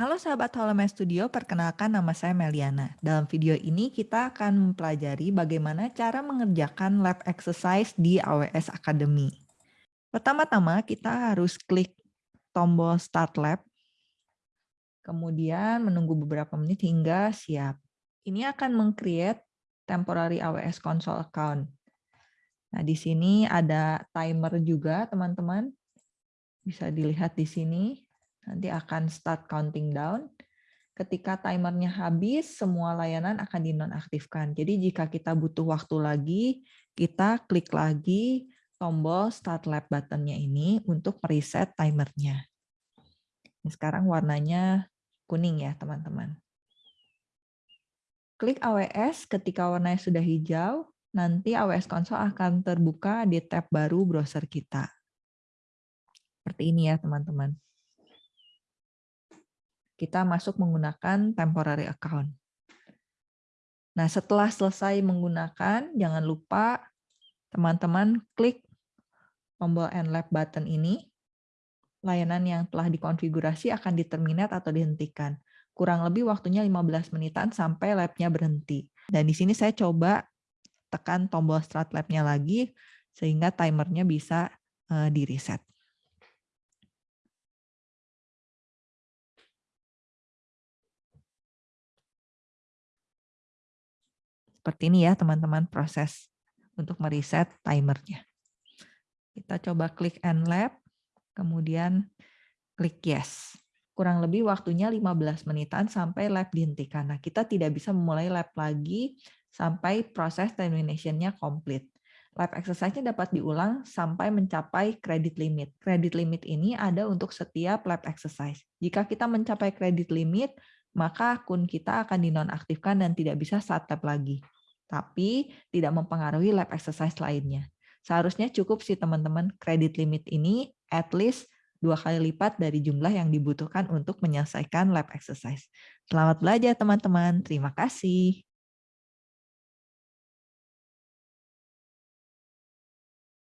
Halo sahabat Holome Studio, perkenalkan nama saya Meliana. Dalam video ini kita akan mempelajari bagaimana cara mengerjakan lab exercise di AWS Academy. Pertama-tama kita harus klik tombol Start Lab, kemudian menunggu beberapa menit hingga siap. Ini akan meng-create temporary AWS Console account. Nah, di sini ada timer juga, teman-teman. Bisa dilihat di sini nanti akan start counting down. Ketika timernya habis, semua layanan akan dinonaktifkan. Jadi jika kita butuh waktu lagi, kita klik lagi tombol Start Lab buttonnya ini untuk mereset timernya. Sekarang warnanya kuning ya teman-teman. Klik AWS ketika warnanya sudah hijau, nanti AWS Console akan terbuka di tab baru browser kita. Seperti ini ya teman-teman kita masuk menggunakan temporary account. Nah, setelah selesai menggunakan, jangan lupa teman-teman klik tombol Nlab button ini. Layanan yang telah dikonfigurasi akan diterminate atau dihentikan. Kurang lebih waktunya 15 menitan sampai labnya berhenti. Dan di sini saya coba tekan tombol start labnya lagi, sehingga timernya bisa uh, di-reset. Seperti ini ya teman-teman proses untuk mereset timernya. Kita coba klik End Lab, kemudian klik Yes. Kurang lebih waktunya 15 menitan sampai lab dihentikan. Nah, kita tidak bisa memulai lab lagi sampai proses termination-nya komplit. Lab exercise-nya dapat diulang sampai mencapai credit limit. Credit limit ini ada untuk setiap lab exercise. Jika kita mencapai credit limit, maka akun kita akan dinonaktifkan dan tidak bisa start lab lagi. Tapi tidak mempengaruhi lab exercise lainnya. Seharusnya cukup sih teman-teman kredit limit ini at least dua kali lipat dari jumlah yang dibutuhkan untuk menyelesaikan lab exercise. Selamat belajar teman-teman. Terima kasih.